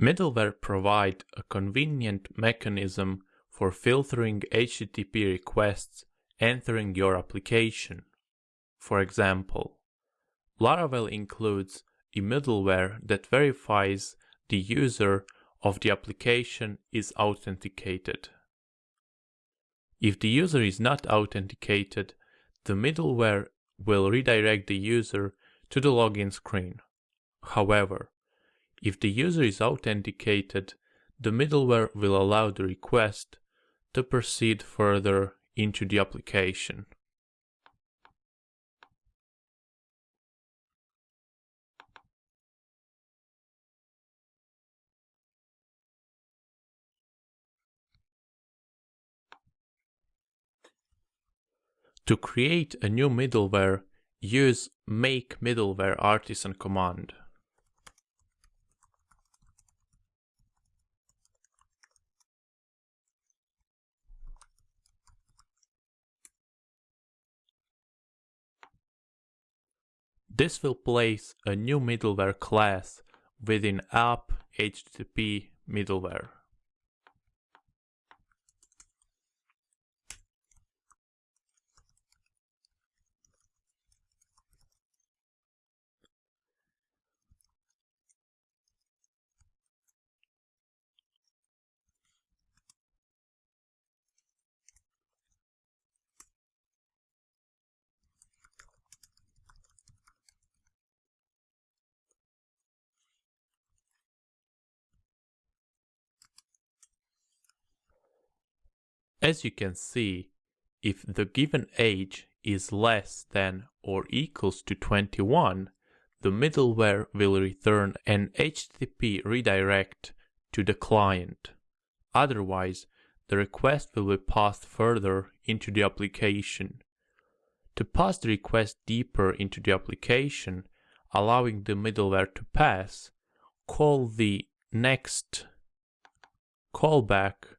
Middleware provide a convenient mechanism for filtering HTTP requests entering your application. For example, Laravel includes a middleware that verifies the user of the application is authenticated. If the user is not authenticated, the middleware will redirect the user to the login screen. However, if the user is authenticated, the middleware will allow the request to proceed further into the application. To create a new middleware, use make middleware artisan command. This will place a new middleware class within app HTTP middleware. As you can see, if the given age is less than or equals to 21, the middleware will return an HTTP redirect to the client. Otherwise, the request will be passed further into the application. To pass the request deeper into the application, allowing the middleware to pass, call the next callback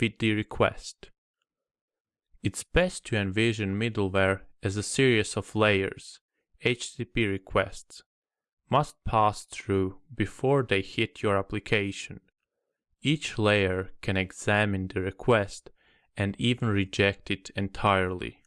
with the request. It's best to envision middleware as a series of layers HTTP requests must pass through before they hit your application. Each layer can examine the request and even reject it entirely.